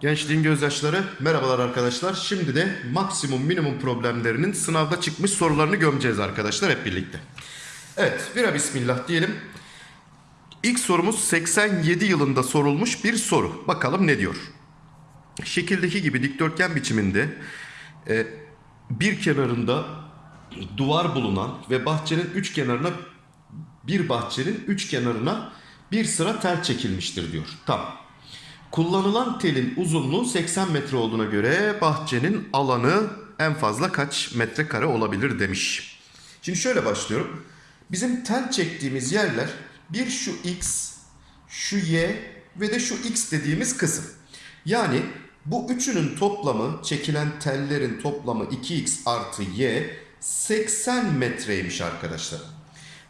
Gençliğin gözyaşları merhabalar arkadaşlar. Şimdi de maksimum minimum problemlerinin sınavda çıkmış sorularını gömeceğiz arkadaşlar hep birlikte. Evet vira bismillah diyelim. İlk sorumuz 87 yılında sorulmuş bir soru. Bakalım ne diyor? Şekildeki gibi dikdörtgen biçiminde e, bir kenarında duvar bulunan ve bahçenin üç kenarına bir bahçenin üç kenarına bir sıra tel çekilmiştir diyor. Tamam. Kullanılan telin uzunluğu 80 metre olduğuna göre bahçenin alanı en fazla kaç metrekare olabilir demiş. Şimdi şöyle başlıyorum. Bizim tel çektiğimiz yerler bir şu x, şu y ve de şu x dediğimiz kısım. Yani bu üçünün toplamı çekilen tellerin toplamı 2x artı y 80 metreymiş arkadaşlar.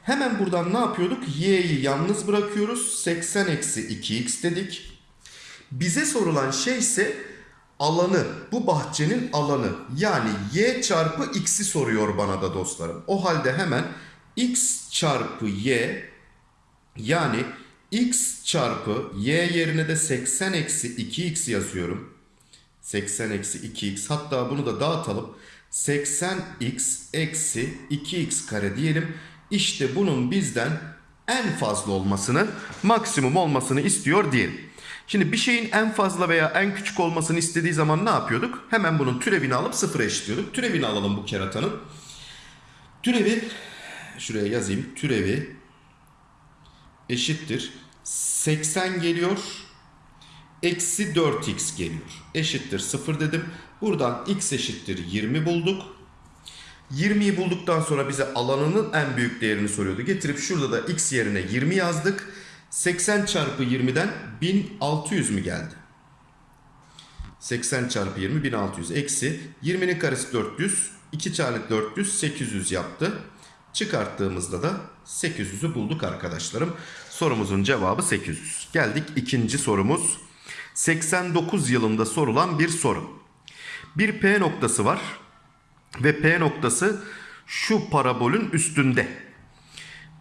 Hemen buradan ne yapıyorduk? y'yi yalnız bırakıyoruz. 80 eksi 2x dedik. Bize sorulan şey ise alanı, bu bahçenin alanı. Yani y çarpı x'i soruyor bana da dostlarım. O halde hemen x çarpı y yani x çarpı y yerine de 80 eksi 2x yazıyorum. 80 eksi 2x hatta bunu da dağıtalım. 80x eksi 2x kare diyelim. İşte bunun bizden en fazla olmasını, maksimum olmasını istiyor diyelim. Şimdi bir şeyin en fazla veya en küçük olmasını istediği zaman ne yapıyorduk? Hemen bunun türevini alıp sıfıra eşitliyorduk. Türevini alalım bu keratanın. Türevi, şuraya yazayım. Türevi eşittir. 80 geliyor. Eksi 4x geliyor. Eşittir 0 dedim. Buradan x eşittir 20 bulduk. 20'yi bulduktan sonra bize alanının en büyük değerini soruyordu. Getirip şurada da x yerine 20 yazdık. 80 çarpı 20'den 1600 mü geldi? 80 çarpı 20 1600 eksi 20'nin karesi 400 2 çarpı 400 800 yaptı. Çıkarttığımızda da 800'ü bulduk arkadaşlarım. Sorumuzun cevabı 800. Geldik ikinci sorumuz. 89 yılında sorulan bir soru. Bir P noktası var ve P noktası şu parabolün üstünde.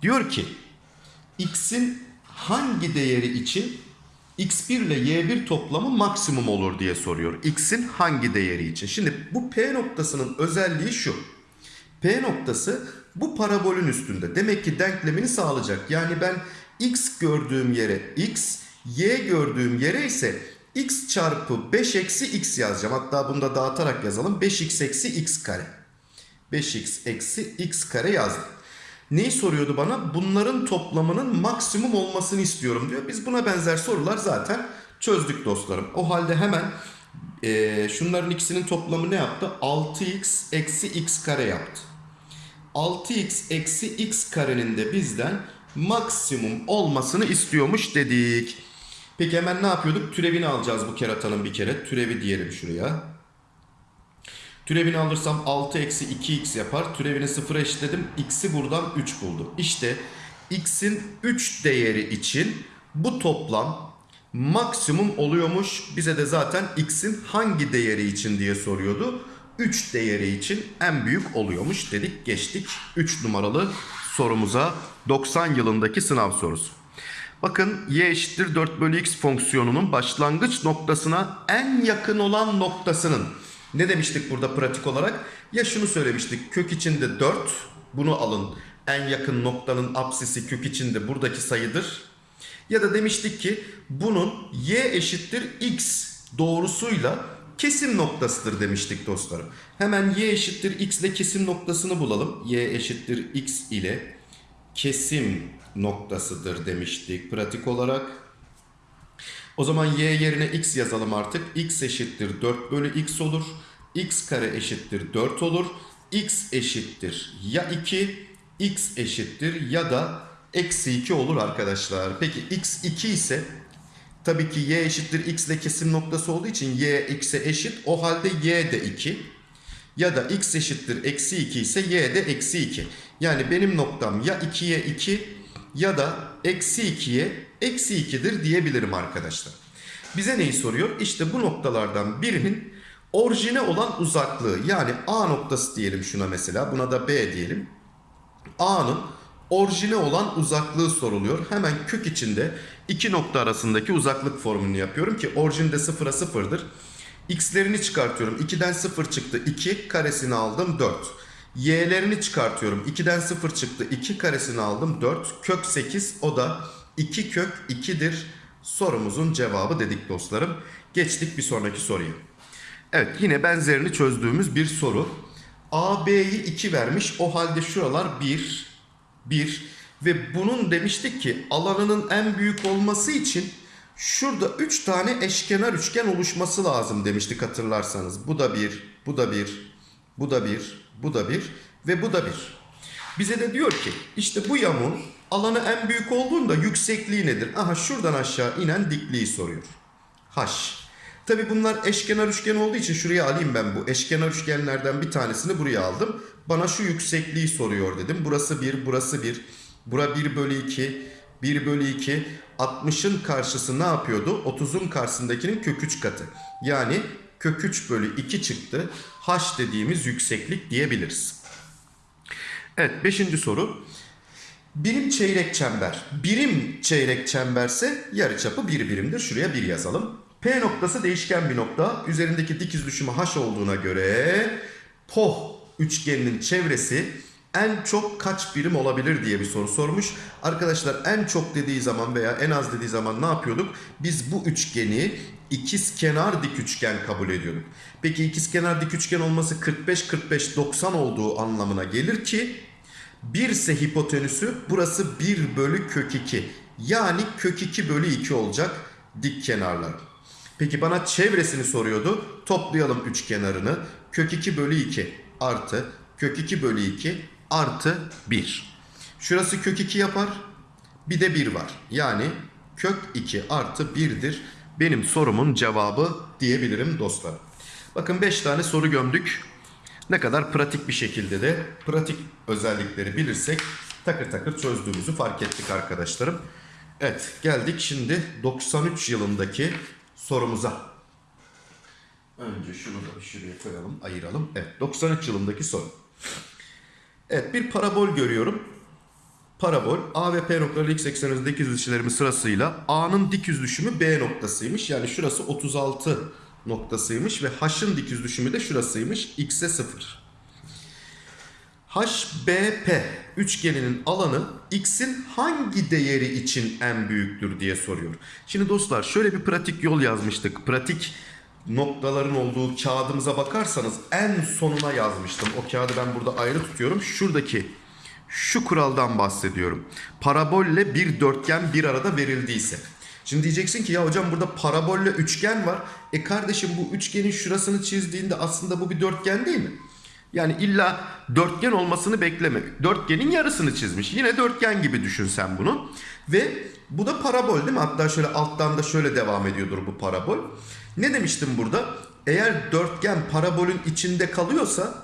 Diyor ki x'in hangi değeri için x1 ile y1 toplamı maksimum olur diye soruyor. x'in hangi değeri için? Şimdi bu P noktasının özelliği şu. P noktası bu parabolün üstünde. Demek ki denklemini sağlayacak. Yani ben x gördüğüm yere x, y gördüğüm yere ise x çarpı 5 eksi x yazacağım. Hatta bunu da dağıtarak yazalım. 5x eksi x kare. 5x eksi x kare yazdım. Neyi soruyordu bana? Bunların toplamının maksimum olmasını istiyorum diyor. Biz buna benzer sorular zaten çözdük dostlarım. O halde hemen e, şunların ikisinin toplamı ne yaptı? 6x eksi x kare yaptı. 6x eksi x karenin de bizden maksimum olmasını istiyormuş dedik. Peki hemen ne yapıyorduk? Türevini alacağız bu keratanın bir kere. Türevi diyelim şuraya. Türevini alırsam 6 eksi 2x yapar. Türevini 0'a eşitledim. X'i buradan 3 buldum. İşte x'in 3 değeri için bu toplam maksimum oluyormuş. Bize de zaten x'in hangi değeri için diye soruyordu. 3 değeri için en büyük oluyormuş dedik. Geçtik 3 numaralı sorumuza 90 yılındaki sınav sorusu. Bakın y eşittir 4 bölü x fonksiyonunun başlangıç noktasına en yakın olan noktasının ne demiştik burada pratik olarak? Ya şunu söylemiştik kök içinde 4 bunu alın en yakın noktanın apsisi kök içinde buradaki sayıdır. Ya da demiştik ki bunun y eşittir x doğrusuyla kesim noktasıdır demiştik dostlarım. Hemen y eşittir x ile kesim noktasını bulalım. y eşittir x ile kesim noktasıdır demiştik pratik olarak. O zaman y yerine x yazalım artık. x eşittir 4 bölü x olur. x kare eşittir 4 olur. x eşittir ya 2, x eşittir ya da eksi 2 olur arkadaşlar. Peki x 2 ise tabii ki y eşittir x ile kesim noktası olduğu için y x'e eşit. O halde y de 2. Ya da x eşittir eksi 2 ise y de eksi 2. Yani benim noktam ya 2'ye 2 ya da eksi 2'ye eksi 2'dir diyebilirim arkadaşlar. Bize neyi soruyor? İşte bu noktalardan birinin orijine olan uzaklığı yani A noktası diyelim şuna mesela buna da B diyelim. A'nın orijine olan uzaklığı soruluyor. Hemen kök içinde iki nokta arasındaki uzaklık formülünü yapıyorum ki orijinde sıfıra sıfırdır. X'lerini çıkartıyorum. 2'den 0 çıktı 2 karesini aldım 4. Y'lerini çıkartıyorum. 2'den 0 çıktı 2 karesini aldım 4. Kök 8 o da 2 kök 2'dir. Sorumuzun cevabı dedik dostlarım. Geçtik bir sonraki soruya. Evet yine benzerini çözdüğümüz bir soru. AB'yi 2 vermiş. O halde şuralar 1, 1 ve bunun demiştik ki alanının en büyük olması için şurada 3 tane eşkenar üçgen oluşması lazım demiştik hatırlarsanız. Bu da 1, bu da 1, bu da 1, bu da 1 ve bu da 1. Bize de diyor ki işte bu yamuğun alanı en büyük olduğunda yüksekliği nedir? Aha şuradan aşağı inen dikliği soruyor. H. Tabi bunlar eşkenar üçgen olduğu için şuraya alayım ben bu eşkenar üçgenlerden bir tanesini buraya aldım. Bana şu yüksekliği soruyor dedim. Burası 1, burası 1. Bura 1 bölü 2, 1 bölü 2. 60'ın karşısı ne yapıyordu? 30'un karşısındakinin kök 3 katı. Yani kök 3 bölü 2 çıktı. H dediğimiz yükseklik diyebiliriz. Evet 5. soru. Birim çeyrek çember. Birim çeyrek çemberse yarıçapı 1 bir birimdir. Şuraya 1 yazalım. P noktası değişken bir nokta. Üzerindeki dikiz düşümü H olduğuna göre POH üçgeninin çevresi en çok kaç birim olabilir diye bir soru sormuş. Arkadaşlar en çok dediği zaman veya en az dediği zaman ne yapıyorduk? Biz bu üçgeni ikiz kenar dik üçgen kabul ediyorduk. Peki ikiz kenar dik üçgen olması 45 45 90 olduğu anlamına gelir ki 1 ise hipotenüsü burası 1 bölü kök 2. Yani kök 2 bölü 2 olacak dik kenarlar. Peki bana çevresini soruyordu. Toplayalım üç kenarını. Kök 2 bölü 2 artı kök 2 bölü 2 artı 1. Şurası kök 2 yapar. Bir de 1 var. Yani kök 2 artı 1'dir. Benim sorumun cevabı diyebilirim dostlar. Bakın 5 tane soru gömdük. Ne kadar pratik bir şekilde de pratik özellikleri bilirsek takır takır çözdüğümüzü fark ettik arkadaşlarım. Evet geldik şimdi 93 yılındaki sorumuza. Önce şunu da şuraya koyalım, ayıralım. Evet 93 yılındaki soru. Evet bir parabol görüyorum. Parabol A ve P noktaları x ekseninde dik yüzleşmelerimiz sırasıyla A'nın dik yüz B noktasıymış. Yani şurası 36 noktasıymış ve H'ın dik yüz düşümü de şurasıymış. X'e 0. HBP üçgeninin alanı x'in hangi değeri için en büyüktür diye soruyor. Şimdi dostlar şöyle bir pratik yol yazmıştık. Pratik noktaların olduğu kağıdımıza bakarsanız en sonuna yazmıştım. O kağıdı ben burada ayrı tutuyorum. Şuradaki şu kuraldan bahsediyorum. Parabolle bir dörtgen bir arada verildiyse. Şimdi diyeceksin ki ya hocam burada parabolle üçgen var. E kardeşim bu üçgenin şurasını çizdiğinde aslında bu bir dörtgen değil mi? Yani illa dörtgen olmasını bekleme. Dörtgenin yarısını çizmiş. Yine dörtgen gibi düşün sen bunu. Ve bu da parabol değil mi? Hatta şöyle alttan da şöyle devam ediyordur bu parabol. Ne demiştim burada? Eğer dörtgen parabolün içinde kalıyorsa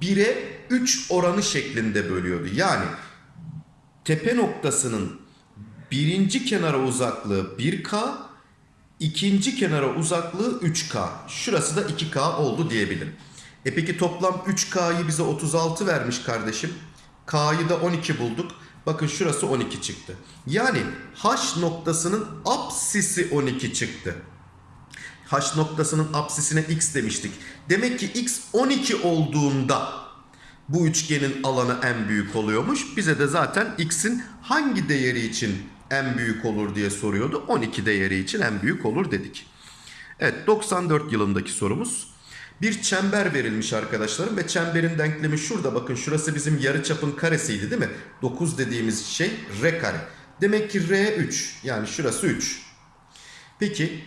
1'e 3 oranı şeklinde bölüyordu. Yani tepe noktasının birinci kenara uzaklığı 1K, ikinci kenara uzaklığı 3K. Şurası da 2K oldu diyebilirim. E peki toplam 3K'yı bize 36 vermiş kardeşim. K'yı da 12 bulduk. Bakın şurası 12 çıktı. Yani H noktasının apsisi 12 çıktı. H noktasının apsisine x demiştik. Demek ki x 12 olduğunda bu üçgenin alanı en büyük oluyormuş. Bize de zaten x'in hangi değeri için en büyük olur diye soruyordu. 12 değeri için en büyük olur dedik. Evet 94 yılındaki sorumuz. Bir çember verilmiş arkadaşlarım ve çemberin denklemi şurada bakın şurası bizim yarıçapın karesiydi değil mi? 9 dediğimiz şey r kare. Demek ki r 3 yani şurası 3. Peki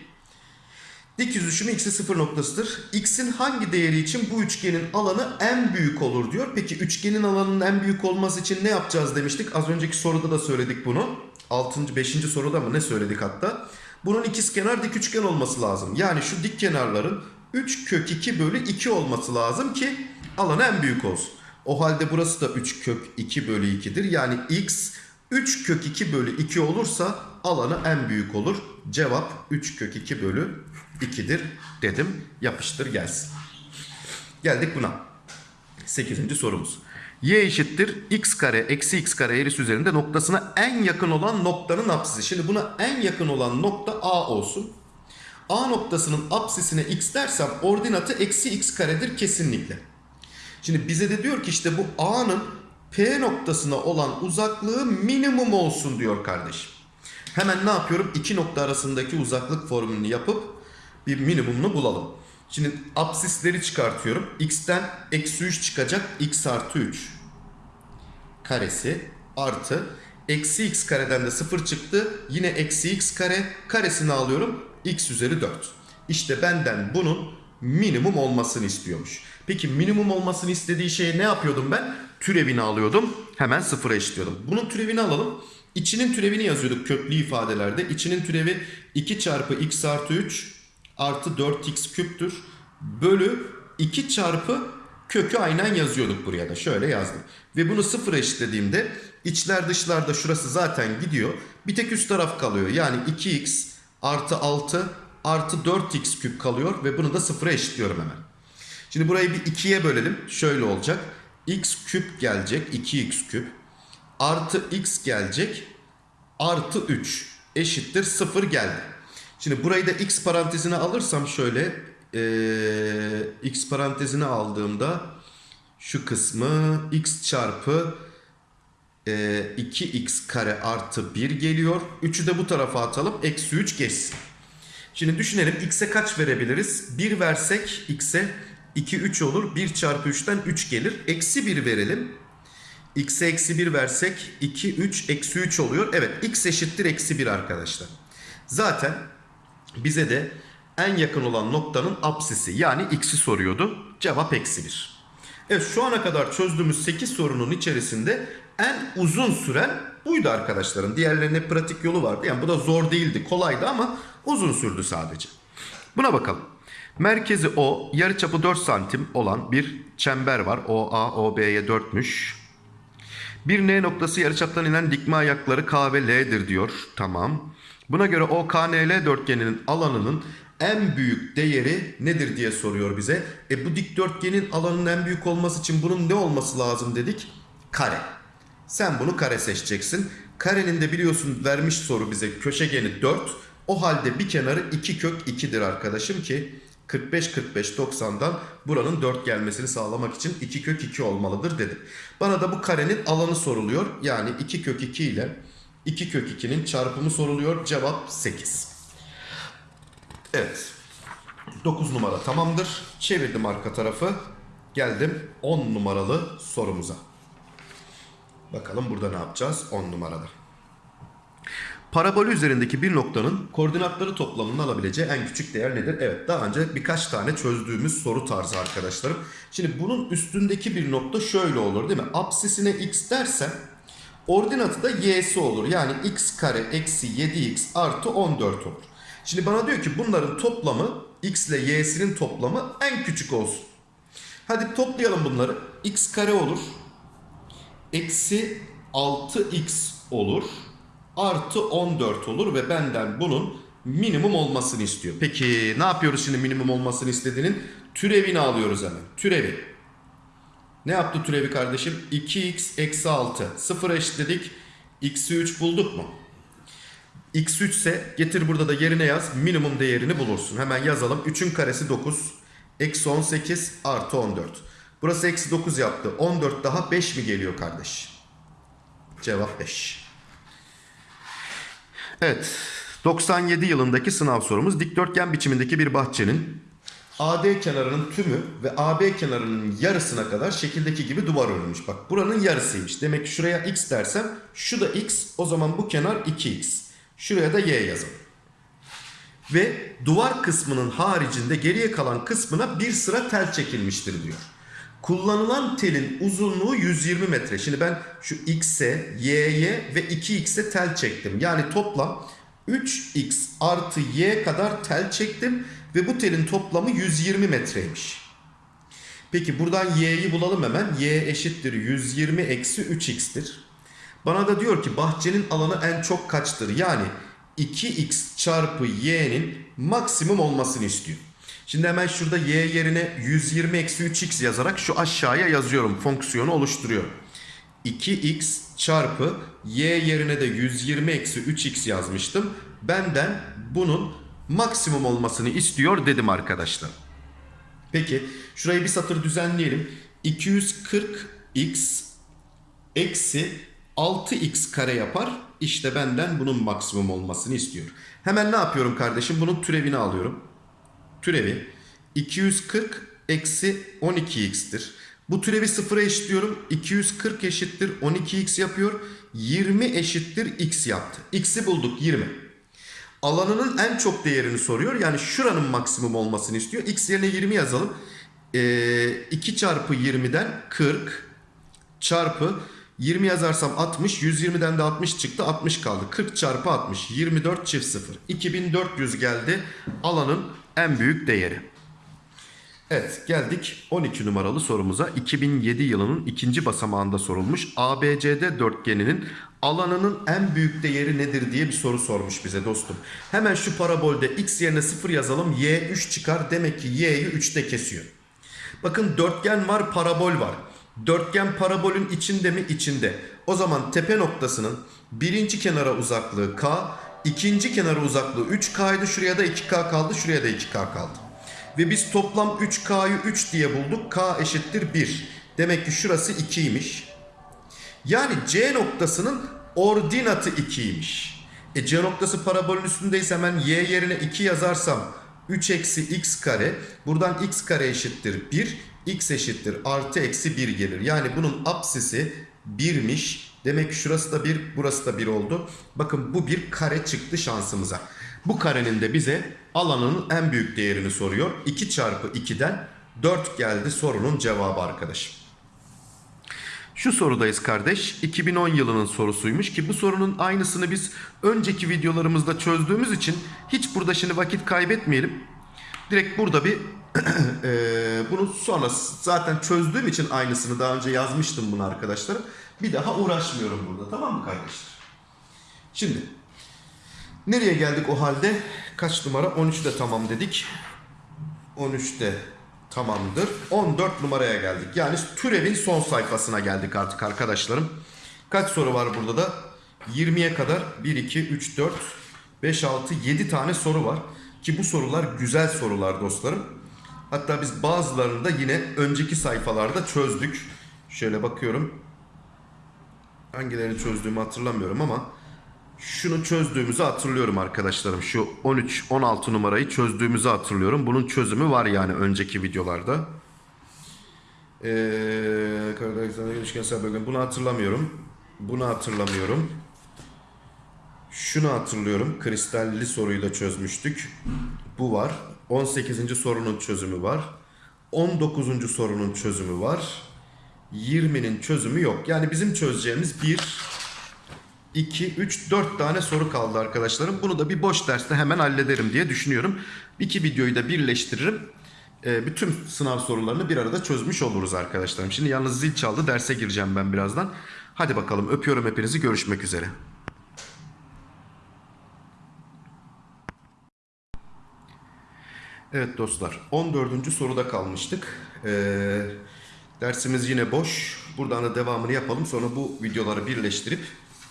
dik yüz düşümü x'e 0 noktasıdır. x'in hangi değeri için bu üçgenin alanı en büyük olur diyor. Peki üçgenin alanının en büyük olması için ne yapacağız demiştik. Az önceki soruda da söyledik bunu. 6. 5. soruda mı ne söyledik hatta? Bunun ikiz kenar dik üçgen olması lazım. Yani şu dik kenarların 3 kök 2 bölü 2 olması lazım ki alan en büyük olsun. O halde burası da 3 kök 2 bölü 2'dir. Yani x 3 kök 2 bölü 2 olursa alanı en büyük olur. Cevap 3 kök 2 bölü 2'dir dedim. Yapıştır gelsin. Geldik buna. 8. sorumuz. Y eşittir x kare eksi x kare eğrisi üzerinde noktasına en yakın olan noktanın apsisi. Şimdi buna en yakın olan nokta A olsun. A noktasının apsisine x dersem ordinatı eksi x karedir kesinlikle. Şimdi bize de diyor ki işte bu A'nın P noktasına olan uzaklığı minimum olsun diyor kardeşim. Hemen ne yapıyorum? İki nokta arasındaki uzaklık formülünü yapıp bir minimumunu bulalım. Şimdi apsisleri çıkartıyorum. X'ten eksi 3 çıkacak. X artı 3 karesi artı eksi x kareden de 0 çıktı. Yine eksi x kare karesini alıyorum. x üzeri 4. İşte benden bunun minimum olmasını istiyormuş. Peki minimum olmasını istediği şeye ne yapıyordum ben? Türevini alıyordum. Hemen sıfıra eşitliyordum. Bunun türevini alalım. İçinin türevini yazıyorduk köklü ifadelerde. İçinin türevi 2 çarpı x artı 3 artı 4x küptür. Bölü 2 çarpı kökü aynen yazıyorduk buraya da. Şöyle yazdım. Ve bunu sıfıra eşitlediğimde içler dışlarda şurası zaten gidiyor. Bir tek üst taraf kalıyor. Yani 2x artı 6 artı 4x küp kalıyor ve bunu da sıfıra eşitliyorum hemen. Şimdi burayı bir 2'ye bölelim. Şöyle olacak. x küp gelecek. 2x küp. Artı x gelecek. Artı 3 eşittir 0 geldi. Şimdi burayı da x parantezine alırsam şöyle eee, x parantezine aldığımda şu kısmı x çarpı eee, 2x kare artı 1 geliyor. 3'ü de bu tarafa atalım. Eksi 3 geçsin. Şimdi düşünelim x'e kaç verebiliriz? 1 versek x'e 2 3 olur. 1 çarpı 3'ten 3 gelir. Eksi 1 verelim. x'e eksi 1 versek 2 3 eksi 3 oluyor. Evet x eşittir eksi 1 arkadaşlar. Zaten bize de en yakın olan noktanın apsisi yani x'i soruyordu. Cevap eksi 1. Evet şu ana kadar çözdüğümüz 8 sorunun içerisinde en uzun süren buydu arkadaşların. Diğerlerine pratik yolu vardı. Yani bu da zor değildi, kolaydı ama uzun sürdü sadece. Buna bakalım. Merkezi O, yarıçapı 4 santim olan bir çember var. OA, OB'ye 4'müş. Bir N noktası yarıçaptan inen dikme ayakları K ve L'dir diyor. Tamam. Buna göre OKNL dörtgeninin alanının en büyük değeri nedir diye soruyor bize. E bu dikdörtgenin alanının en büyük olması için bunun ne olması lazım dedik? Kare. Sen bunu kare seçeceksin. Karenin de biliyorsun vermiş soru bize köşegeni 4. O halde bir kenarı 2 kök 2'dir arkadaşım ki 45 45 90'dan buranın 4 gelmesini sağlamak için 2 kök 2 olmalıdır dedim. Bana da bu karenin alanı soruluyor. Yani 2 kök 2 ile 2 kök 2'nin çarpımı soruluyor. Cevap 8. Evet. 9 numara tamamdır. Çevirdim arka tarafı. Geldim 10 numaralı sorumuza. Bakalım burada ne yapacağız 10 numarada. Parabolü üzerindeki bir noktanın koordinatları toplamının alabileceği en küçük değer nedir? Evet daha önce birkaç tane çözdüğümüz soru tarzı arkadaşlarım. Şimdi bunun üstündeki bir nokta şöyle olur değil mi? Apsisine x dersem ordinatı da y'si olur. Yani x kare eksi 7x artı 14 olur. Şimdi bana diyor ki bunların toplamı x ile y'sinin toplamı en küçük olsun. Hadi toplayalım bunları. x kare olur. Eksi 6x olur. Artı 14 olur ve benden bunun minimum olmasını istiyor. Peki ne yapıyoruz şimdi minimum olmasını istediğinin? Türevini alıyoruz hemen. Türevi. Ne yaptı türevi kardeşim? 2x eksi 6. 0'a eşitledik. x'i 3 bulduk mu? X3 ise getir burada da yerine yaz. Minimum değerini bulursun. Hemen yazalım. 3'ün karesi 9. Eksi 18 artı 14. Burası eksi 9 yaptı. 14 daha 5 mi geliyor kardeş? Cevap 5. Evet. 97 yılındaki sınav sorumuz. Dikdörtgen biçimindeki bir bahçenin AD kenarının tümü ve AB kenarının yarısına kadar şekildeki gibi duvar örülmüş. Bak buranın yarısıymış. Demek ki şuraya x dersem şu da x o zaman bu kenar 2x. Şuraya da y yazalım. Ve duvar kısmının haricinde geriye kalan kısmına bir sıra tel çekilmiştir diyor. Kullanılan telin uzunluğu 120 metre. Şimdi ben şu x'e, y'ye ve 2x'e tel çektim. Yani toplam 3x artı y kadar tel çektim ve bu telin toplamı 120 metreymiş. Peki buradan y'yi bulalım hemen. y eşittir 120 eksi 3x'tir. Bana da diyor ki bahçenin alanı en çok kaçtır? Yani 2x çarpı y'nin maksimum olmasını istiyor. Şimdi hemen şurada y yerine 120 eksi 3x yazarak şu aşağıya yazıyorum. Fonksiyonu oluşturuyorum. 2x çarpı y yerine de 120 eksi 3x yazmıştım. Benden bunun maksimum olmasını istiyor dedim arkadaşlar. Peki şurayı bir satır düzenleyelim. 240x eksi 6x kare yapar. İşte benden bunun maksimum olmasını istiyor. Hemen ne yapıyorum kardeşim? Bunun türevini alıyorum. Türevi 240 eksi 12x'tir. Bu türevi sıfıra eşitliyorum. 240 eşittir 12x yapıyor. 20 eşittir x yaptı. X'i bulduk 20. Alanının en çok değerini soruyor. Yani şuranın maksimum olmasını istiyor. X yerine 20 yazalım. Ee, 2 çarpı 20'den 40 çarpı 20 yazarsam 60. 120'den de 60 çıktı. 60 kaldı. 40 çarpı 60. 24 çift 0. 2400 geldi. Alanın en büyük değeri. Evet geldik 12 numaralı sorumuza. 2007 yılının ikinci basamağında sorulmuş. ABCD dörtgeninin alanının en büyük değeri nedir diye bir soru sormuş bize dostum. Hemen şu parabolde x yerine 0 yazalım. Y 3 çıkar. Demek ki y'yi 3'te kesiyor. Bakın dörtgen var, parabol var. Dörtgen parabolün içinde mi? İçinde. O zaman tepe noktasının birinci kenara uzaklığı k, ikinci kenara uzaklığı 3k'ydı. Şuraya da 2k kaldı, şuraya da 2k kaldı. Ve biz toplam 3k'yı 3 diye bulduk. k eşittir 1. Demek ki şurası 2'ymiş. Yani C noktasının ordinatı 2'ymiş. E C noktası parabolün üstündeyse hemen y yerine 2 yazarsam 3 eksi x kare. Buradan x kare eşittir 1. x eşittir artı eksi 1 gelir. Yani bunun apsisi 1'miş. Demek ki şurası da 1, burası da 1 oldu. Bakın bu bir kare çıktı şansımıza. Bu karenin de bize alanının en büyük değerini soruyor. 2 çarpı 2'den 4 geldi sorunun cevabı arkadaşım. Şu sorudayız kardeş. 2010 yılının sorusuymuş ki bu sorunun aynısını biz önceki videolarımızda çözdüğümüz için hiç burada şimdi vakit kaybetmeyelim. Direkt burada bir bunu sonra zaten çözdüğüm için aynısını daha önce yazmıştım bunu arkadaşlar. Bir daha uğraşmıyorum burada tamam mı kardeşler? Şimdi nereye geldik o halde? Kaç numara? 13'te tamam dedik. 13'te tamamdır. 14 numaraya geldik. Yani türevin son sayfasına geldik artık arkadaşlarım. Kaç soru var burada da? 20'ye kadar 1, 2, 3, 4, 5, 6, 7 tane soru var. Ki bu sorular güzel sorular dostlarım. Hatta biz bazılarını da yine önceki sayfalarda çözdük. Şöyle bakıyorum. Hangilerini çözdüğümü hatırlamıyorum ama şunu çözdüğümüzü hatırlıyorum arkadaşlarım. Şu 13 16 numarayı çözdüğümüzü hatırlıyorum. Bunun çözümü var yani önceki videolarda. Ee, Karadağ ilişkisel. Bunu hatırlamıyorum. Bunu hatırlamıyorum. Şunu hatırlıyorum. Kristalli soruyu da çözmüştük. Bu var. 18. sorunun çözümü var. 19. sorunun çözümü var. 20'nin çözümü yok. Yani bizim çözeceğimiz 1, 2, 3, 4 tane soru kaldı arkadaşlarım. Bunu da bir boş derste hemen hallederim diye düşünüyorum. İki videoyu da birleştiririm. Ee, bütün sınav sorularını bir arada çözmüş oluruz arkadaşlarım. Şimdi yalnız zil çaldı. Derse gireceğim ben birazdan. Hadi bakalım öpüyorum hepinizi. Görüşmek üzere. Evet dostlar 14. soruda kalmıştık. Ee, dersimiz yine boş. Buradan da devamını yapalım. Sonra bu videoları birleştirip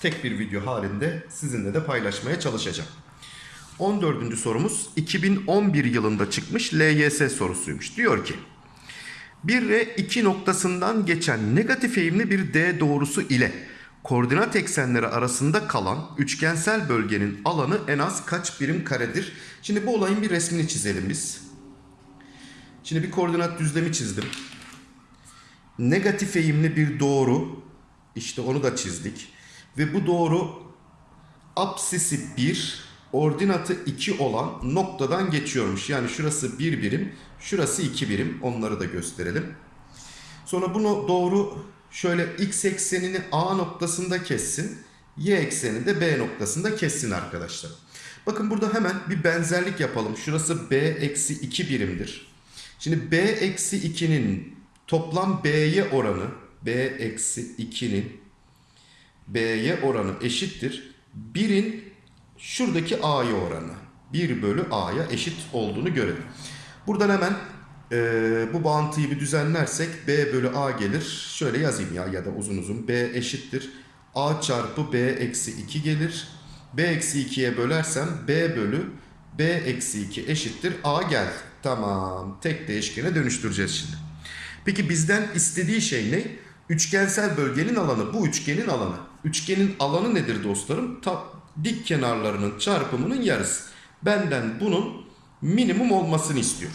tek bir video halinde sizinle de paylaşmaya çalışacağım. 14. sorumuz 2011 yılında çıkmış LYS sorusuymuş. Diyor ki 1 ve 2 noktasından geçen negatif eğimli bir D doğrusu ile koordinat eksenleri arasında kalan üçgensel bölgenin alanı en az kaç birim karedir? Şimdi bu olayın bir resmini çizelim biz. Şimdi bir koordinat düzlemi çizdim. Negatif eğimli bir doğru. İşte onu da çizdik. Ve bu doğru apsisi 1, ordinatı 2 olan noktadan geçiyormuş. Yani şurası 1 birim, şurası 2 birim. Onları da gösterelim. Sonra bunu doğru şöyle x eksenini A noktasında kessin. Y eksenini de B noktasında kessin arkadaşlar. Bakın burada hemen bir benzerlik yapalım. Şurası B eksi 2 birimdir. Şimdi B eksi 2'nin toplam B'ye oranı B eksi 2'nin B'ye oranı eşittir. 1'in şuradaki A'ya oranı. 1 bölü A'ya eşit olduğunu görelim. Buradan hemen e, bu bağıntıyı bir düzenlersek B bölü A gelir. Şöyle yazayım ya ya da uzun uzun. B eşittir. A çarpı B eksi 2 gelir. B eksi 2'ye bölersem B bölü B eksi 2 eşittir. A geldi. Tamam. Tek değişkene dönüştüreceğiz şimdi. Peki bizden istediği şey ne? Üçgensel bölgenin alanı. Bu üçgenin alanı. Üçgenin alanı nedir dostlarım? Ta, dik kenarlarının çarpımının yarısı. Benden bunun minimum olmasını istiyor.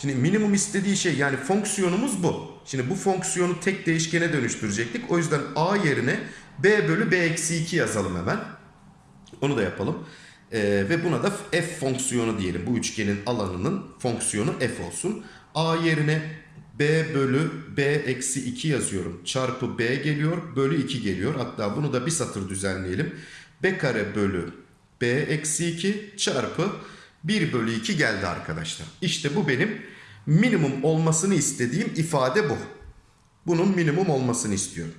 Şimdi minimum istediği şey yani fonksiyonumuz bu. Şimdi bu fonksiyonu tek değişkene dönüştürecektik. O yüzden a yerine b bölü b eksi 2 yazalım hemen. Onu da yapalım. Ee, ve buna da f fonksiyonu diyelim. Bu üçgenin alanının fonksiyonu f olsun. a yerine b bölü b eksi 2 yazıyorum. Çarpı b geliyor. Bölü 2 geliyor. Hatta bunu da bir satır düzenleyelim. b kare bölü b eksi 2 çarpı 1 bölü 2 geldi arkadaşlar. İşte bu benim minimum olmasını istediğim ifade bu. Bunun minimum olmasını istiyorum.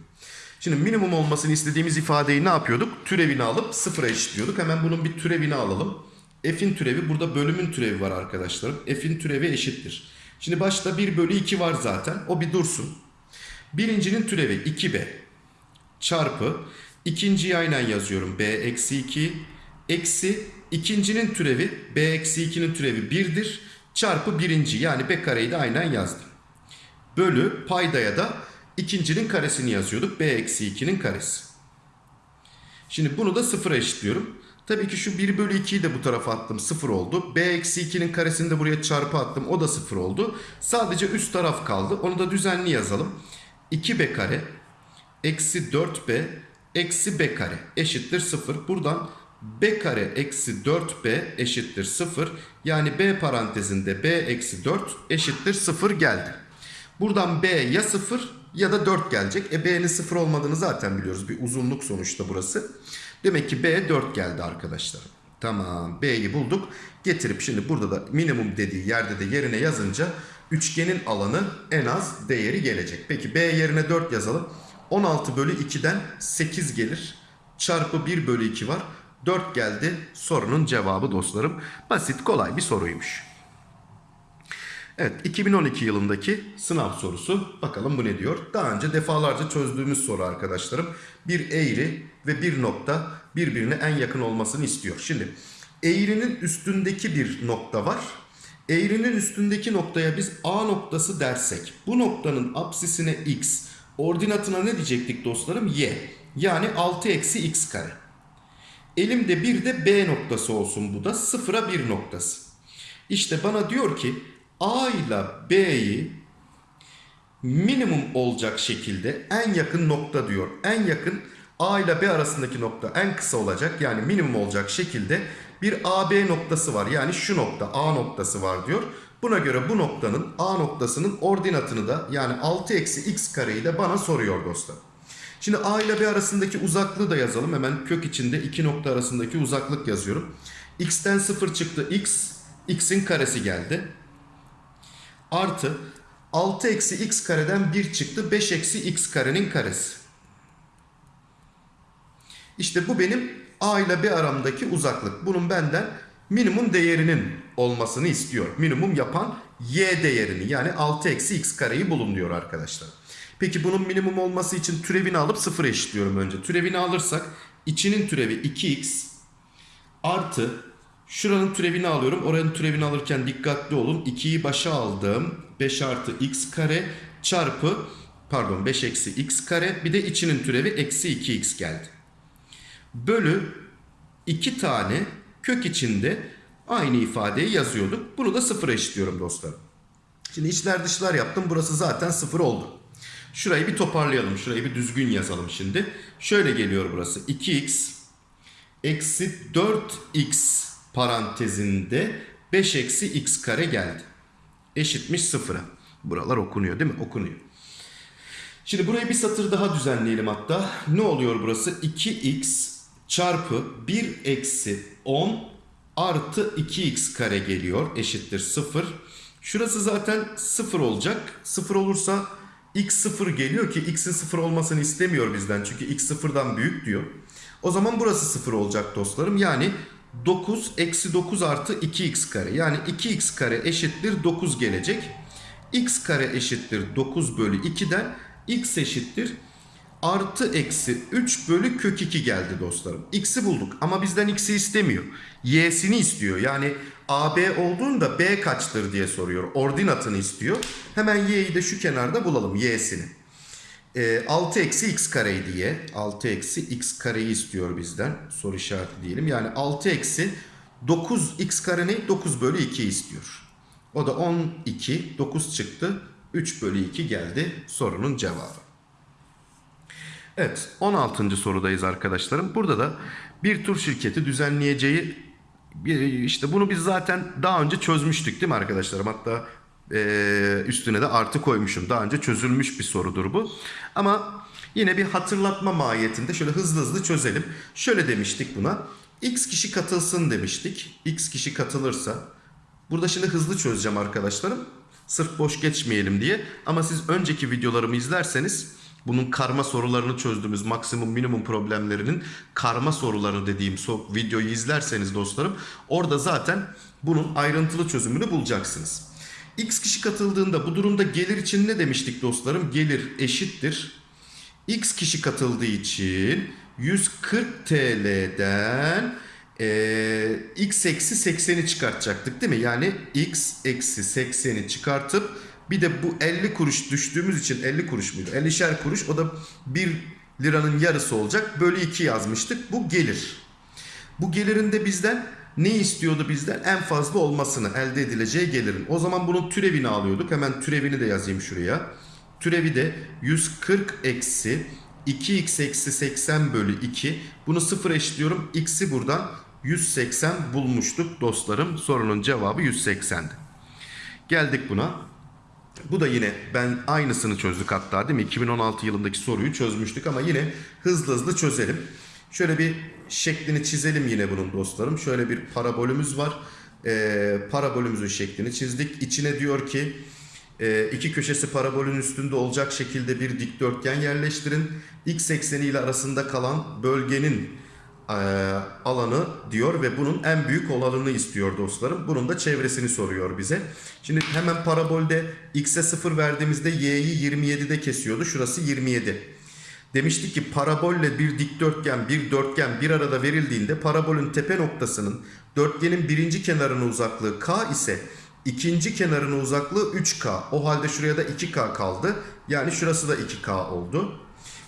Şimdi minimum olmasını istediğimiz ifadeyi ne yapıyorduk? Türevini alıp sıfıra eşitliyorduk. Hemen bunun bir türevini alalım. F'in türevi burada bölümün türevi var arkadaşlarım. F'in türevi eşittir. Şimdi başta 1 bölü 2 var zaten. O bir dursun. Birincinin türevi 2b çarpı ikinciyi aynen yazıyorum. b eksi 2 eksi ikincinin türevi b eksi 2'nin türevi 1'dir. Çarpı birinci yani b kareyi de aynen yazdım. Bölü paydaya da ikincinin karesini yazıyorduk. b eksi 2'nin karesi. Şimdi bunu da sıfıra eşitliyorum. Tabii ki şu 1 bölü 2'yi de bu tarafa attım 0 oldu. b eksi 2'nin karesini de buraya çarpı attım o da 0 oldu. Sadece üst taraf kaldı. Onu da düzenli yazalım. 2b kare eksi 4b eksi b kare eşittir 0. Buradan b kare eksi 4b eşittir 0. Yani b parantezinde b eksi 4 eşittir 0 geldi. Buradan b ya 0 ya da 4 gelecek. E b'nin 0 olmadığını zaten biliyoruz. Bir uzunluk sonuçta burası. Demek ki b 4 geldi arkadaşlar. Tamam b'yi bulduk. Getirip şimdi burada da minimum dediği yerde de yerine yazınca üçgenin alanı en az değeri gelecek. Peki b yerine 4 yazalım. 16 bölü 2'den 8 gelir. Çarpı 1 bölü 2 var. 4 geldi. Sorunun cevabı dostlarım. Basit kolay bir soruymuş. Evet 2012 yılındaki sınav sorusu. Bakalım bu ne diyor? Daha önce defalarca çözdüğümüz soru arkadaşlarım. Bir eğri ve bir nokta birbirine en yakın olmasını istiyor. Şimdi eğrinin üstündeki bir nokta var. Eğrinin üstündeki noktaya biz A noktası dersek bu noktanın apsisine x, ordinatına ne diyecektik dostlarım? Y. Yani 6 eksi x kare. Elimde bir de B noktası olsun bu da sıfıra bir noktası. İşte bana diyor ki A ile B'yi minimum olacak şekilde en yakın nokta diyor. En yakın A ile B arasındaki nokta en kısa olacak yani minimum olacak şekilde bir AB noktası var. Yani şu nokta A noktası var diyor. Buna göre bu noktanın A noktasının ordinatını da yani 6 eksi x kareyi de bana soruyor dostlar. Şimdi A ile B arasındaki uzaklığı da yazalım. Hemen kök içinde iki nokta arasındaki uzaklık yazıyorum. X'ten 0 çıktı x. X'in karesi geldi. Artı 6 eksi x kareden 1 çıktı. 5 eksi x karenin karesi. İşte bu benim A ile B aramdaki uzaklık. Bunun benden minimum değerinin olmasını istiyor. Minimum yapan y değerini yani 6 eksi x kareyi bulun diyor arkadaşlar. Peki bunun minimum olması için türevini alıp sıfır eşitliyorum önce. Türevini alırsak içinin türevi 2x artı şuranın türevini alıyorum. Oranın türevini alırken dikkatli olun. 2'yi başa aldım. 5 artı x kare çarpı pardon 5 eksi x kare bir de içinin türevi eksi 2x geldi. Bölü 2 tane kök içinde aynı ifadeyi yazıyorduk. Bunu da sıfır eşitliyorum dostlarım. Şimdi içler dışlar yaptım. Burası zaten sıfır oldu. Şurayı bir toparlayalım. Şurayı bir düzgün yazalım şimdi. Şöyle geliyor burası. 2x eksi 4x parantezinde 5 eksi x kare geldi. Eşitmiş sıfıra. Buralar okunuyor değil mi? Okunuyor. Şimdi burayı bir satır daha düzenleyelim hatta. Ne oluyor burası? 2x çarpı 1 eksi 10 artı 2x kare geliyor. Eşittir 0. Şurası zaten 0 olacak. 0 olursa x 0 geliyor ki x'in 0 olmasını istemiyor bizden. Çünkü x 0'dan büyük diyor. O zaman burası 0 olacak dostlarım. Yani 9 eksi 9 artı 2x kare. Yani 2x kare eşittir 9 gelecek. x kare eşittir 9 bölü 2'den x eşittir artı eksi 3 bölü kök 2 geldi dostlarım. X'i bulduk ama bizden x'i istemiyor. Y'sini istiyor. Yani AB olduğunda B kaçtır diye soruyor. Ordinatını istiyor. Hemen y'yi de şu kenarda bulalım y'sini. E, 6 eksi x kareydi y. 6 eksi x kareyi istiyor bizden. Soru işareti diyelim. Yani 6 eksi 9 x kare ne? 9 bölü 2 istiyor. O da 12. 9 çıktı. 3 bölü 2 geldi sorunun cevabı. Evet 16. sorudayız arkadaşlarım. Burada da bir tur şirketi düzenleyeceği işte bunu biz zaten daha önce çözmüştük değil mi arkadaşlarım? Hatta eee, üstüne de artı koymuşum. Daha önce çözülmüş bir sorudur bu. Ama yine bir hatırlatma mahiyetinde şöyle hızlı hızlı çözelim. Şöyle demiştik buna. X kişi katılsın demiştik. X kişi katılırsa. Burada şimdi hızlı çözeceğim arkadaşlarım. Sırf boş geçmeyelim diye. Ama siz önceki videolarımı izlerseniz bunun karma sorularını çözdüğümüz maksimum minimum problemlerinin karma soruları dediğim so- videoyu izlerseniz dostlarım orada zaten bunun ayrıntılı çözümünü bulacaksınız. X kişi katıldığında bu durumda gelir için ne demiştik dostlarım? Gelir eşittir. X kişi katıldığı için 140 TL'den eee, x eksi 80'i çıkartacaktık değil mi? Yani x eksi 80'i çıkartıp bir de bu 50 kuruş düştüğümüz için 50 kuruş muydu? 50'şer kuruş o da 1 liranın yarısı olacak. Bölü 2 yazmıştık. Bu gelir. Bu gelirin de bizden ne istiyordu bizden? En fazla olmasını elde edileceği gelirin. O zaman bunun türevini alıyorduk. Hemen türevini de yazayım şuraya. Türevi de 140 eksi 2x eksi 80 bölü 2. Bunu sıfır eşitliyorum. X'i buradan 180 bulmuştuk dostlarım. Sorunun cevabı 180'di. Geldik buna. Bu da yine ben aynısını çözdük hatta değil mi? 2016 yılındaki soruyu çözmüştük ama yine hızlı hızlı çözelim. Şöyle bir şeklini çizelim yine bunun dostlarım. Şöyle bir parabolümüz var. Ee, parabolümüzün şeklini çizdik. İçine diyor ki e, iki köşesi parabolün üstünde olacak şekilde bir dikdörtgen yerleştirin. X ekseni ile arasında kalan bölgenin alanı diyor ve bunun en büyük olanını istiyor dostlarım. Bunun da çevresini soruyor bize. Şimdi hemen parabolde x'e 0 verdiğimizde y'yi 27'de kesiyordu. Şurası 27. Demiştik ki parabolle bir dikdörtgen, bir dörtgen bir arada verildiğinde parabolün tepe noktasının dörtgenin birinci kenarının uzaklığı k ise ikinci kenarının uzaklığı 3k. O halde şuraya da 2k kaldı. Yani şurası da 2k oldu.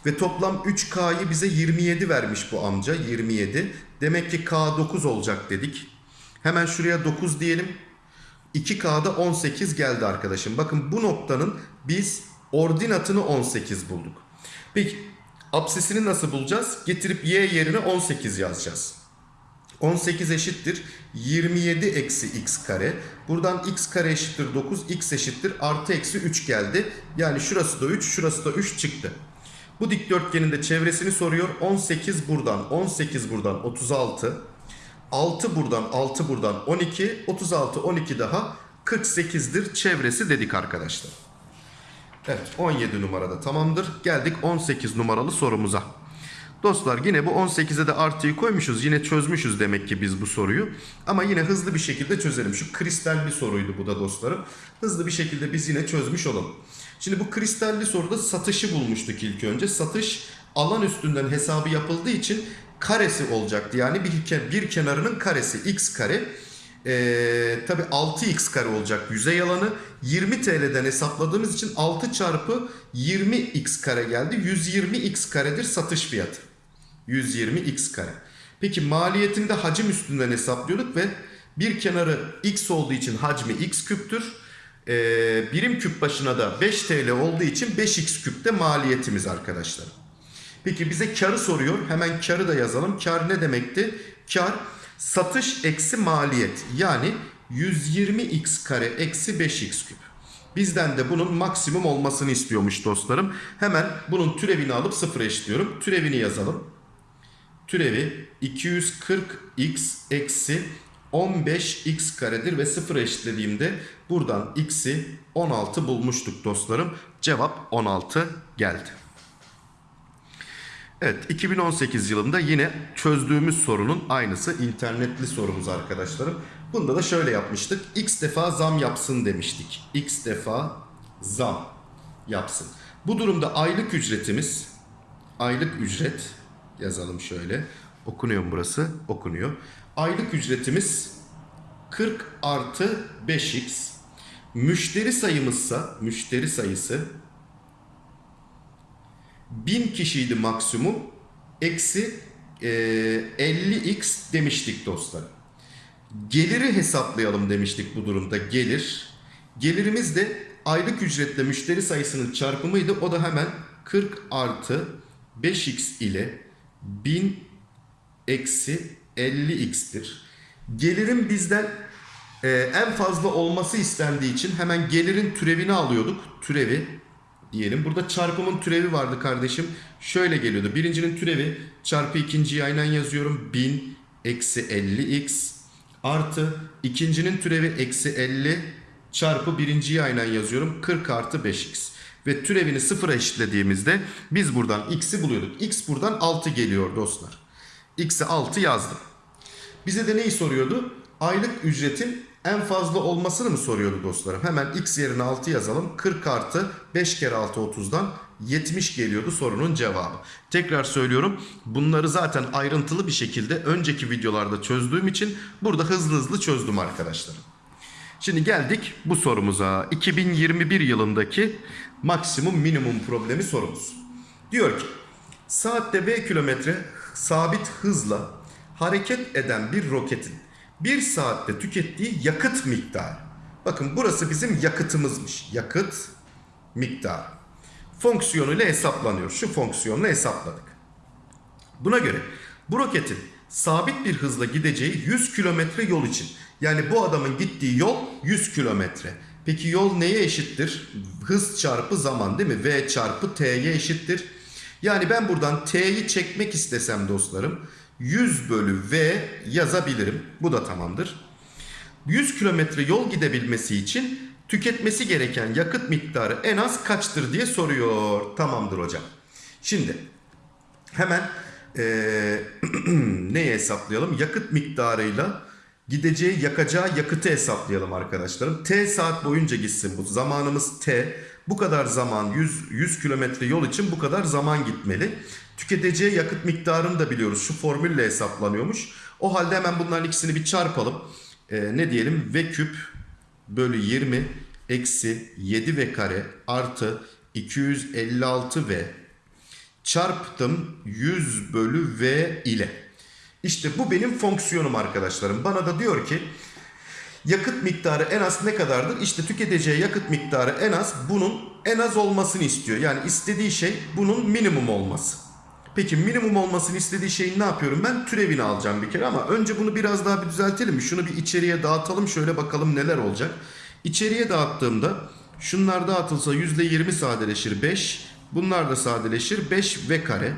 Ve toplam 3K'yı bize 27 vermiş bu amca 27. Demek ki K 9 olacak dedik. Hemen şuraya 9 diyelim. 2K'da 18 geldi arkadaşım. Bakın bu noktanın biz ordinatını 18 bulduk. Peki apsisini nasıl bulacağız? Getirip y yerine 18 yazacağız. 18 eşittir 27 eksi x kare. Buradan x kare eşittir 9, x eşittir artı eksi 3 geldi. Yani şurası da 3, şurası da 3 çıktı. Bu dikdörtgenin de çevresini soruyor. 18 buradan, 18 buradan 36. 6 buradan, 6 buradan 12. 36, 12 daha 48'dir çevresi dedik arkadaşlar. Evet 17 numarada tamamdır. Geldik 18 numaralı sorumuza. Dostlar yine bu 18'e de artıyı koymuşuz. Yine çözmüşüz demek ki biz bu soruyu. Ama yine hızlı bir şekilde çözelim. Şu kristal bir soruydu bu da dostlarım. Hızlı bir şekilde biz yine çözmüş olalım. Şimdi bu kristalli soruda satışı bulmuştuk ilk önce. Satış alan üstünden hesabı yapıldığı için karesi olacaktı. Yani bir, bir kenarının karesi x kare. Ee, tabi 6x kare olacak yüzey alanı. 20 TL'den hesapladığımız için 6 çarpı 20x kare geldi. 120x karedir satış fiyatı. 120x kare. Peki maliyetini de hacim üstünden hesaplıyorduk ve bir kenarı x olduğu için hacmi x küptür. Ee, birim küp başına da 5 TL olduğu için 5x küpte maliyetimiz arkadaşlar. Peki bize karı soruyor. Hemen karı da yazalım. Kar ne demekti? Kar satış eksi maliyet. Yani 120x kare eksi 5x küp. Bizden de bunun maksimum olmasını istiyormuş dostlarım. Hemen bunun türevini alıp sıfır eşitliyorum. Türevini yazalım. Türevi 240x eksi 15x karedir ve sıfır eşitlediğimde buradan x'i 16 bulmuştuk dostlarım. Cevap 16 geldi. Evet 2018 yılında yine çözdüğümüz sorunun aynısı internetli sorumuz arkadaşlarım. Bunda da şöyle yapmıştık. X defa zam yapsın demiştik. X defa zam yapsın. Bu durumda aylık ücretimiz aylık ücret yazalım şöyle. Okunuyor mu burası? Okunuyor. Aylık ücretimiz 40 artı 5x. Müşteri sayımızsa müşteri sayısı 1000 kişiydi maksimum. Eksi e, 50x demiştik dostlar. Geliri hesaplayalım demiştik bu durumda. Gelir. Gelirimiz de aylık ücretle müşteri sayısının çarpımıydı. O da hemen 40 artı 5x ile 1000 eksi 50x'tir. Gelirin bizden e, en fazla olması istendiği için hemen gelirin türevini alıyorduk. Türevi diyelim. Burada çarpımın türevi vardı kardeşim. Şöyle geliyordu. Birincinin türevi çarpı ikinciyi aynen yazıyorum. 1000 eksi 50x artı ikincinin türevi eksi 50 çarpı birinciyi aynen yazıyorum. 40 artı 5x. Ve türevini sıfıra eşitlediğimizde biz buradan x'i buluyorduk. x buradan 6 geliyor dostlar. X'e 6 yazdım. Bize de neyi soruyordu? Aylık ücretin en fazla olmasını mı soruyordu dostlarım? Hemen x yerine 6 yazalım. 40 artı 5 kere 6 30'dan 70 geliyordu sorunun cevabı. Tekrar söylüyorum bunları zaten ayrıntılı bir şekilde önceki videolarda çözdüğüm için burada hızlı hızlı çözdüm arkadaşlar. Şimdi geldik bu sorumuza. 2021 yılındaki maksimum minimum problemi sorumuz. Diyor ki saatte v kilometre sabit hızla hareket eden bir roketin bir saatte tükettiği yakıt miktarı. Bakın burası bizim yakıtımızmış. Yakıt miktarı. Fonksiyonuyla hesaplanıyor. Şu fonksiyonla hesapladık. Buna göre bu roketin sabit bir hızla gideceği 100 kilometre yol için. Yani bu adamın gittiği yol 100 kilometre. Peki yol neye eşittir? Hız çarpı zaman değil mi? V çarpı T'ye eşittir. Yani ben buradan T'yi çekmek istesem dostlarım 100 bölü V yazabilirim. Bu da tamamdır. 100 kilometre yol gidebilmesi için tüketmesi gereken yakıt miktarı en az kaçtır diye soruyor. Tamamdır hocam. Şimdi hemen eee neyi hesaplayalım? Yakıt miktarıyla gideceği yakacağı yakıtı hesaplayalım arkadaşlarım. T saat boyunca gitsin bu. Zamanımız T. Bu kadar zaman 100, 100 kilometre yol için bu kadar zaman gitmeli. Tüketeceği yakıt miktarını da biliyoruz. Şu formülle hesaplanıyormuş. O halde hemen bunların ikisini bir çarpalım. Ee, ne diyelim? V küp bölü 20 eksi 7 V kare artı 256 V çarptım 100 bölü V ile. İşte bu benim fonksiyonum arkadaşlarım. Bana da diyor ki yakıt miktarı en az ne kadardır? İşte tüketeceği yakıt miktarı en az bunun en az olmasını istiyor. Yani istediği şey bunun minimum olması. Peki minimum olmasını istediği şeyin ne yapıyorum? Ben türevini alacağım bir kere ama önce bunu biraz daha bir düzeltelim? Şunu bir içeriye dağıtalım şöyle bakalım neler olacak. İçeriye dağıttığımda şunlar dağıtılsa %20 sadeleşir 5. Bunlar da sadeleşir 5 v kare.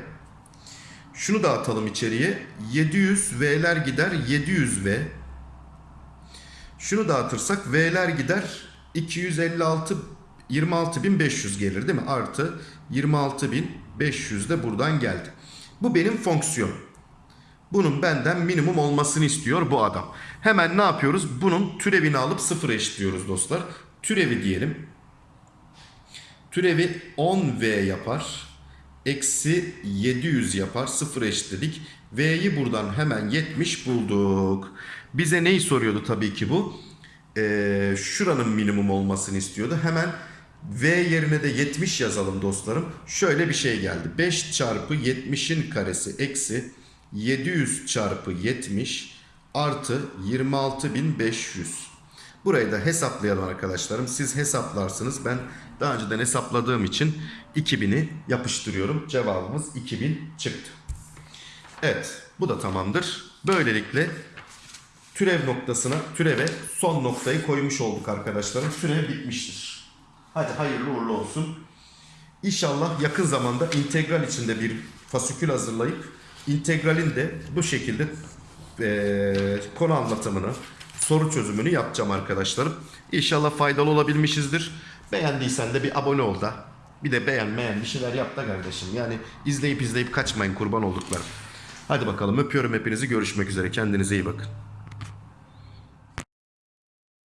Şunu dağıtalım içeriye. 700 V'ler gider 700 V. Şunu dağıtırsak V'ler gider 256 26500 gelir değil mi? Artı 26500 de buradan geldi. Bu benim fonksiyonum. Bunun benden minimum olmasını istiyor bu adam. Hemen ne yapıyoruz? Bunun türevini alıp sıfır eşitliyoruz dostlar. Türevi diyelim. Türevi 10V yapar. Eksi 700 yapar. Sıfır eşitledik. V'yi buradan hemen 70 bulduk. Bize neyi soruyordu tabii ki bu? Ee, şuranın minimum olmasını istiyordu. Hemen V yerine de 70 yazalım dostlarım. Şöyle bir şey geldi. 5 çarpı 70'in karesi eksi 700 çarpı 70 artı 26500. Burayı da hesaplayalım arkadaşlarım. Siz hesaplarsınız. Ben daha önceden hesapladığım için 2000'i yapıştırıyorum. Cevabımız 2000 çıktı. Evet bu da tamamdır. Böylelikle türev noktasına, türeve son noktayı koymuş olduk arkadaşlarım. Türev bitmiştir. Hadi hayırlı uğurlu olsun. İnşallah yakın zamanda integral içinde bir fasikül hazırlayıp integralin de bu şekilde eee, konu anlatımını, soru çözümünü yapacağım arkadaşlarım. İnşallah faydalı olabilmişizdir. Beğendiysen de bir abone ol da Bir de beğenmeyen bir şeyler yap da kardeşim. Yani izleyip izleyip kaçmayın kurban olduklarım. Hadi bakalım öpüyorum hepinizi görüşmek üzere kendinize iyi bakın.